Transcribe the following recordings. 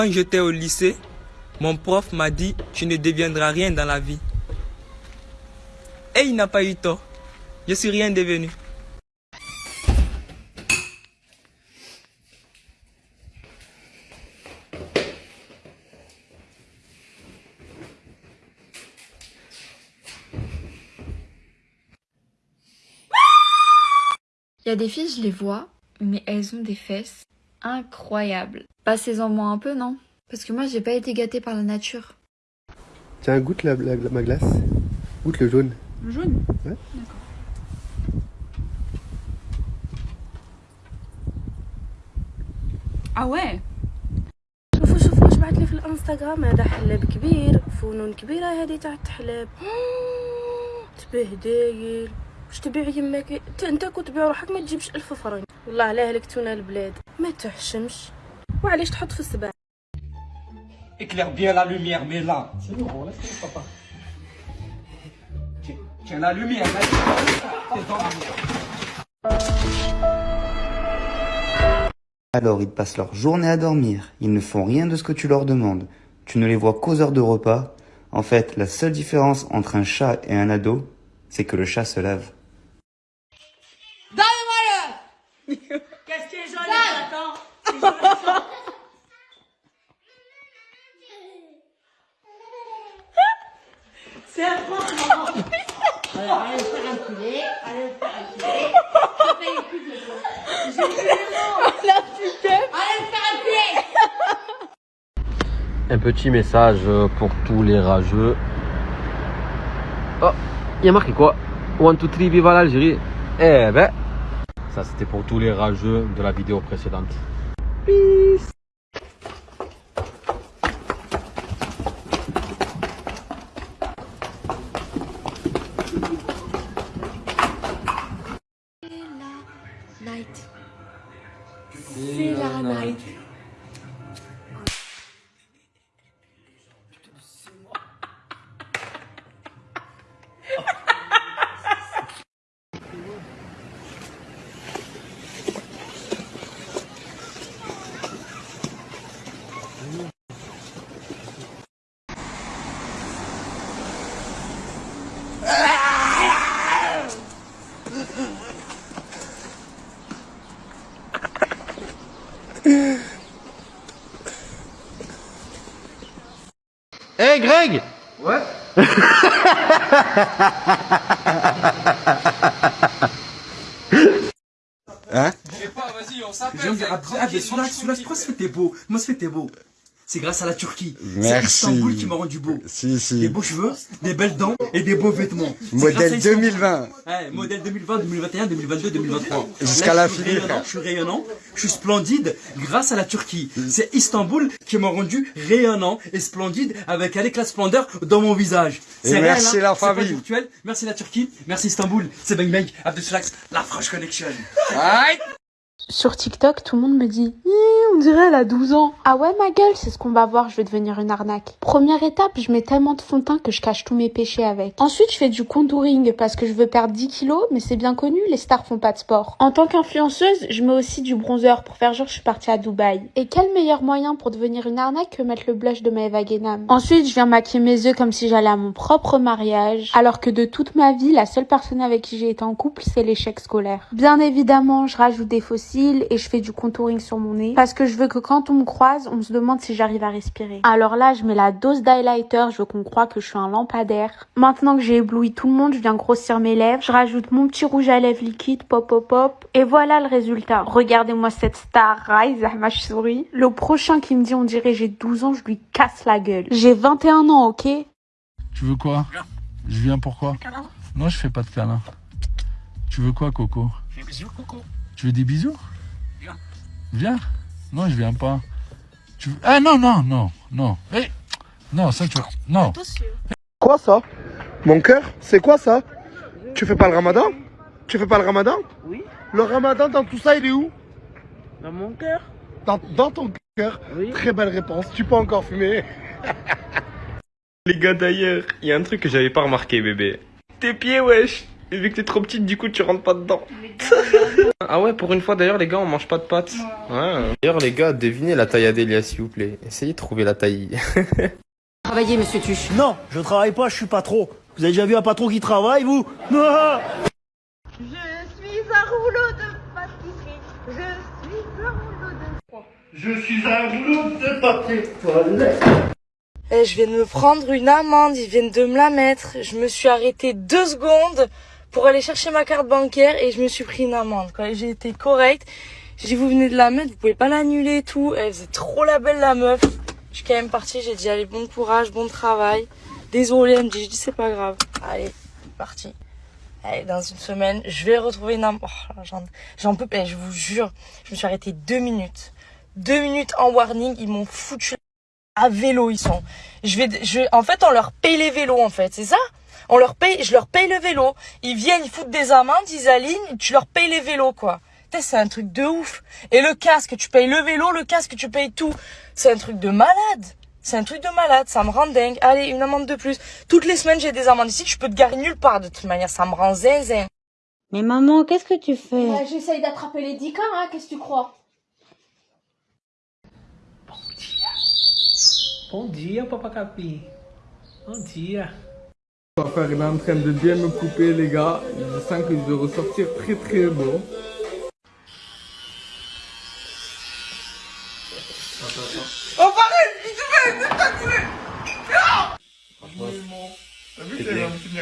Quand j'étais au lycée, mon prof m'a dit Tu ne deviendras rien dans la vie. Et il n'a pas eu tort. Je suis rien devenu. Il y a des filles, je les vois, mais elles ont des fesses incroyables. Passez-en moi un peu, non Parce que moi, j'ai pas été gâtée par la nature. Tiens, goûte la, la- ma glace. Goûte le jaune. Le jaune Ouais. D'accord. Ah ouais شوفوا شوفوا واش بعث لي في الانستغرام هذا حلاب كبير فنون كبيرة هذه تاع التحلاب تبهدايل واش تبيع يماك انت كنت تبيع روحك ما تجيبش ألف فرنك والله علاه هلكتونا البلاد ما تحشمش وعلاش تحط في السبع Éclaire bien la lumière, mais là. C'est bon, laisse tomber, papa. Tiens, tiens la lumière, là. T'es dans la lumière. Alors ils passent leur journée à dormir, ils ne font rien de ce que tu leur demandes. Tu ne les vois qu'aux heures de repas. En fait, la seule différence entre un chat et un ado, c'est que le chat se lave. Un petit message pour tous les rageux. Oh, il y a marqué quoi? One, two, three, viva l'Algérie. Eh ben, ça c'était pour tous les rageux de la vidéo précédente. Peace. Eh Greg Ouais Hein Vas-y, on s'appelle. Ah, ah, mais celui-là, celui-là, fait t'es beau Moi, t'es beau. C'est grâce à la Turquie. C'est. Istanbul qui m'a rendu beau. Si, Des si. beaux cheveux, des belles dents et des beaux vêtements. Modèle Istanbul. 2020. Ouais, modèle 2020, 2021, 2022, 2023. Jusqu'à la je suis finir. rayonnant, Je suis rayonnant, je suis splendide grâce à la Turquie. C'est Istanbul qui m'a rendu rayonnant et splendide avec un éclat de splendeur dans mon visage. C'est merci hein, la famille. virtuel. Merci la Turquie, merci Istanbul, c'est Bang Bang, Abdesulax, la French Connection. Sur TikTok, tout le monde me dit on dirait elle a 12 ans. Ah ouais, ma gueule, c'est ce qu'on va voir, je vais devenir une arnaque. Première étape, je mets tellement de fond de teint que je cache tous mes péchés avec. Ensuite, je fais du contouring parce que je veux perdre 10 kilos, mais c'est bien connu, les stars font pas de sport. En tant qu'influenceuse, je mets aussi du bronzer pour faire genre je suis partie à Dubaï. Et quel meilleur moyen pour devenir une arnaque que mettre le blush de Maeva Guénam? Ensuite, je viens maquiller mes yeux comme si j'allais à mon propre mariage, alors que de toute ma vie, la seule personne avec qui j'ai été en couple, c'est l'échec scolaire. Bien évidemment, je rajoute des fossiles et je fais du contouring sur mon nez parce que je veux que quand on me croise, on se demande si j'arrive à respirer. Alors là, je mets la dose d'highlighter, je veux qu'on croit que je suis un lampadaire. Maintenant que j'ai ébloui tout le monde, je viens grossir mes lèvres, je rajoute mon petit rouge à lèvres liquide, pop pop pop, et voilà le résultat. Regardez-moi cette star, Rise, ma souris. Le prochain qui me dit on dirait j'ai 12 ans, je lui casse la gueule. J'ai 21 ans, ok? Tu veux quoi? Je viens pourquoi Non, je fais pas de câlin. Tu veux quoi, Coco? Fais bisous, Coco. Tu veux des bisous? Viens. Viens Non, je viens pas. Tu veux... Ah non, non, non, non. Eh Non, ça tu vois. Non. Quoi ça? Mon cœur? C'est quoi ça? Tu fais pas le ramadan? Tu fais pas le ramadan? Oui. Le ramadan dans tout ça, il est où? Dans mon cœur dans, dans ton cœur Oui. Très belle réponse. Tu peux encore fumer. Les gars, d'ailleurs, il y a un truc que j'avais pas remarqué, bébé. Tes pieds, wesh. Et vu que t'es trop petite, du coup, tu rentres pas dedans. ah ouais, pour une fois, d'ailleurs, les gars, on mange pas de pâtes. Ouais. D'ailleurs, les gars, devinez la taille Adélia, s'il vous plaît. Essayez de trouver la taille. Travaillez, monsieur Tuche. Non, je travaille pas, je suis patron. Vous avez déjà vu un patron qui travaille, vous? Ah Je suis un rouleau de pâtisserie. Je suis un rouleau de. Je suis un rouleau de papier toilette. Eh, je viens de me prendre une amende, ils viennent de me la mettre. Je me suis arrêté deux secondes pour aller chercher ma carte bancaire et je me suis pris une amende. J'ai été correcte, j'ai dit vous venez de la mettre, vous pouvez pas l'annuler et tout. Elle faisait trop la belle la meuf. Je suis quand même partie, j'ai dit allez bon courage, bon travail. Désolée, elle me dit, je dis c'est pas grave. Allez, parti. Allez, dans une semaine, je vais retrouver une amende. Oh, j'en, peux pas, je vous jure. Je me suis arrêtée deux minutes. Deux minutes en warning, ils m'ont foutu à vélo ils sont. Je vais, je, en fait, on leur paye les vélos, en fait, c'est ça? On leur paye, je leur paye le vélo. Ils viennent, ils foutent des amendes, ils alignent, tu leur payes les vélos, quoi. C'est un truc de ouf. Et le casque, tu payes le vélo, le casque, tu payes tout. C'est un truc de malade. C'est un truc de malade, ça me rend dingue. Allez, une amende de plus. Toutes les semaines, j'ai des amendes ici, je peux te garer nulle part de toute manière, ça me rend zinzin. Mais maman, qu'est-ce que tu fais? Ouais, J'essaye d'attraper les 10 cas, hein, qu'est-ce que tu crois? Bom dia, papacapim. Bom dia. Papa il est en train de bien me couper les gars. Je sens que je vais ressortir très très beau. Oh,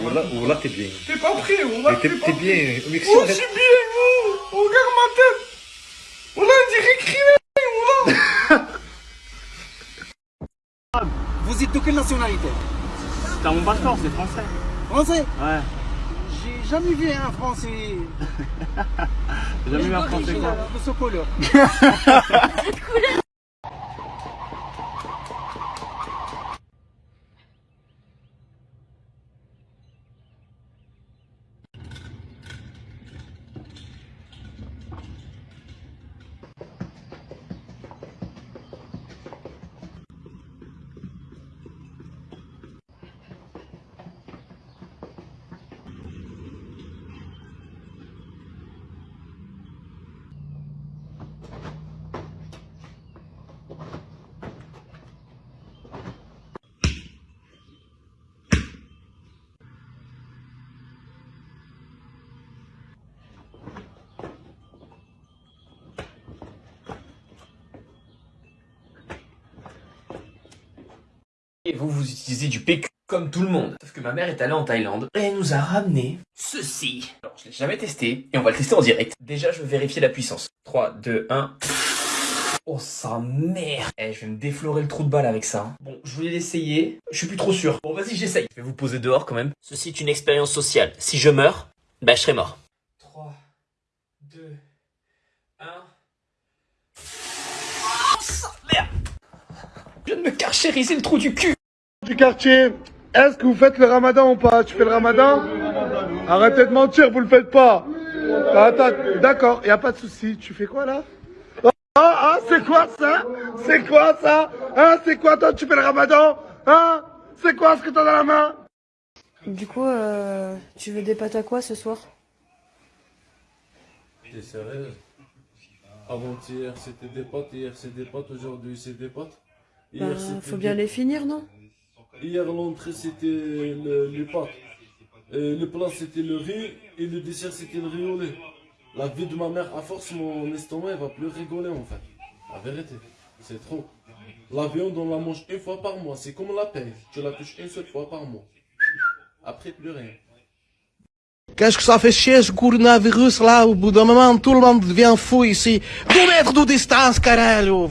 Oula, mal oula, t'es bien. T'es pas prêt, Oula, t'es pas t'es bien. Mais si Oh, je suis bien, vous Regarde ma tête Oula, on dirait criminel, Oula Vous êtes de quelle nationalité? T'as mon passeport, c'est français. Français Ouais. J'ai jamais vu un Français. J'ai jamais vu un français quoi. De ce couleur. vous, vous utilisez du PQ comme tout le monde. Sauf que ma mère est allée en Thaïlande et elle nous a ramené ceci. Alors, je l'ai jamais testé et on va le tester en direct. Déjà, je veux vérifier la puissance. 3, 2, 1. Oh, sa mère Eh, je vais me déflorer le trou de balle avec ça. Bon, je voulais l'essayer. Je suis plus trop sûr. Bon, vas-y, j'essaye. Je vais vous poser dehors quand même. Ceci est une expérience sociale. Si je meurs, bah, je serai mort. 3, 2, 1. Oh, sa mère Je viens de me carchériser le trou du cul Du quartier, est-ce que vous faites le ramadan ou pas? Tu fais le ramadan? Arrêtez de mentir, vous le faites pas. Attends, d'accord, y a pas de souci. Tu fais quoi là? Ah, ah, c'est quoi ça? C'est quoi ça? Hein, c'est quoi toi Tu fais le ramadan? Hein? C'est quoi ce que t'as dans la main? Du coup, euh, tu veux des pâtes à quoi ce soir? T'es sérieuse Avant-hier, c'était des potes. Hier, c'est des potes. Aujourd'hui, c'est des potes. Hier, Bah, faut bien des- les finir, non? Hier, l'entrée, c'était le, les pâtes. Le plat, c'était le riz. Et le dessert, c'était le riz au lait. La vie de ma mère, à force, mon estomac, il va plus rigoler, en fait. La vérité, c'est trop. La viande, on la mange une fois par mois. C'est comme la paix. Tu la touches une seule fois par mois. Après, plus rien. Qu'est-ce que ça fait chier ce coronavirus là? Au bout d'un moment, tout le monde devient fou ici. Deux mètres de distance, caralho